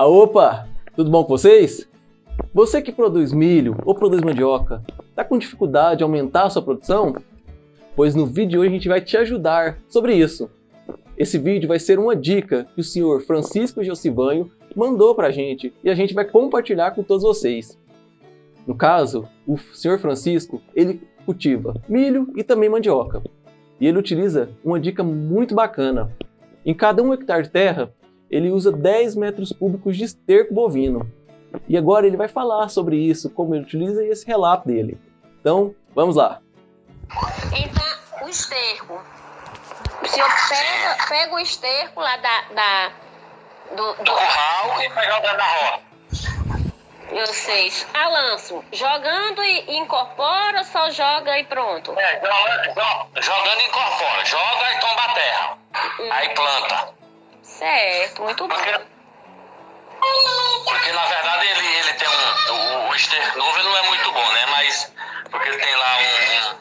Ah, opa! Tudo bom com vocês? Você que produz milho ou produz mandioca, está com dificuldade de aumentar a sua produção? Pois no vídeo de hoje a gente vai te ajudar sobre isso. Esse vídeo vai ser uma dica que o senhor Francisco Josivanho mandou para a gente e a gente vai compartilhar com todos vocês. No caso, o senhor Francisco, ele cultiva milho e também mandioca. E ele utiliza uma dica muito bacana. Em cada um hectare de terra, ele usa 10 metros cúbicos de esterco bovino. E agora ele vai falar sobre isso, como ele utiliza e esse relato dele. Então, vamos lá. Então, o esterco. O senhor pega, pega o esterco lá da, da do, do... curral e vai jogando na roça. Vocês, Alanço, jogando e incorpora ou só joga e pronto? É, jogando e incorpora. Joga e tomba a terra. Hum. Aí planta. Certo, muito bom. Porque, porque na verdade ele, ele tem um. O, o esterco novo ele não é muito bom, né? Mas. Porque ele tem lá um.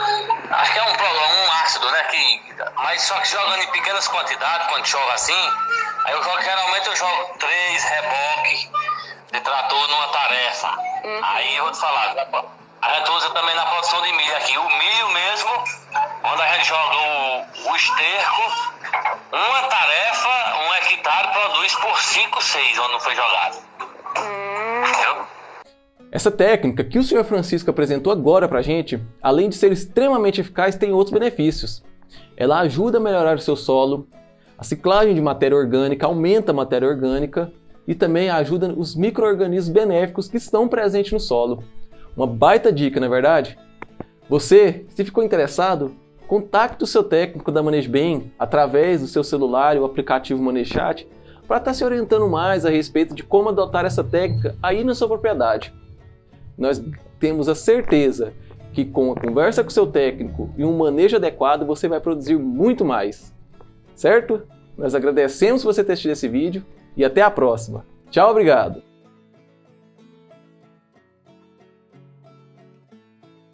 um acho que é um problema, um ácido, né? Que, mas só que jogando em pequenas quantidades, quando joga assim, aí eu jogo, geralmente eu jogo três reboques de trator numa tarefa. Uhum. Aí eu vou te falar, a gente usa também na produção de milho aqui. O milho mesmo, joga o, o esterco, uma tarefa, um hectare produz por 5, 6, onde não foi jogado. Entendeu? Essa técnica que o senhor Francisco apresentou agora pra gente, além de ser extremamente eficaz, tem outros benefícios. Ela ajuda a melhorar o seu solo, a ciclagem de matéria orgânica aumenta a matéria orgânica e também ajuda os micro-organismos benéficos que estão presentes no solo. Uma baita dica, não é verdade? Você, se ficou interessado, Contacte o seu técnico da ManejoBem através do seu celular ou aplicativo ManejoChat para estar tá se orientando mais a respeito de como adotar essa técnica aí na sua propriedade. Nós temos a certeza que com a conversa com o seu técnico e um manejo adequado você vai produzir muito mais. Certo? Nós agradecemos você ter assistido esse vídeo e até a próxima. Tchau, obrigado!